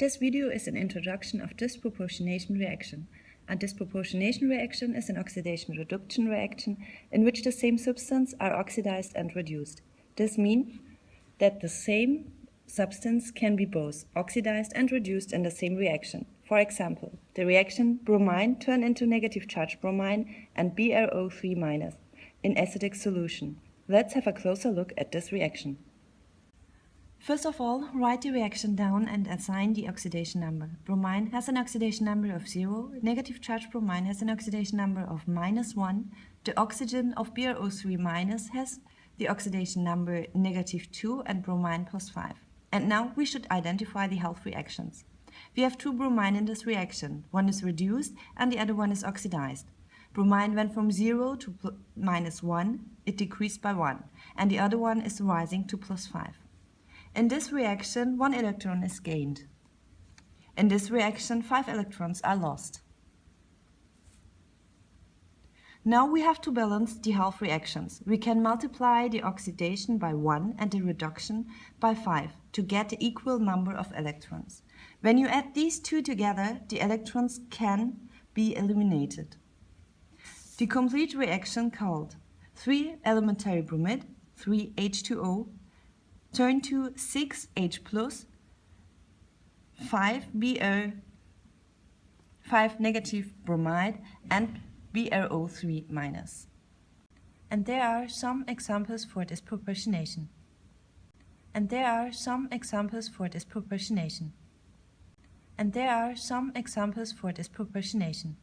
This video is an introduction of disproportionation reaction. A disproportionation reaction is an oxidation-reduction reaction in which the same substance are oxidized and reduced. This means that the same substance can be both oxidized and reduced in the same reaction. For example, the reaction bromine turn into negative charge bromine and BrO3- in acidic solution. Let's have a closer look at this reaction. First of all, write the reaction down and assign the oxidation number. Bromine has an oxidation number of 0, negative charge bromine has an oxidation number of minus 1, the oxygen of BrO3- minus has the oxidation number negative 2 and bromine plus 5. And now we should identify the half reactions. We have two bromine in this reaction. One is reduced and the other one is oxidized. Bromine went from 0 to minus 1, it decreased by 1, and the other one is rising to plus 5. In this reaction, one electron is gained. In this reaction, five electrons are lost. Now we have to balance the half reactions. We can multiply the oxidation by 1 and the reduction by 5 to get the equal number of electrons. When you add these two together, the electrons can be eliminated. The complete reaction called 3 elementary bromide, 3 H2O, turn to 6H plus 5Br 5 negative bromide and BrO3 minus. And there are some examples for disproportionation. And there are some examples for disproportionation. And there are some examples for disproportionation.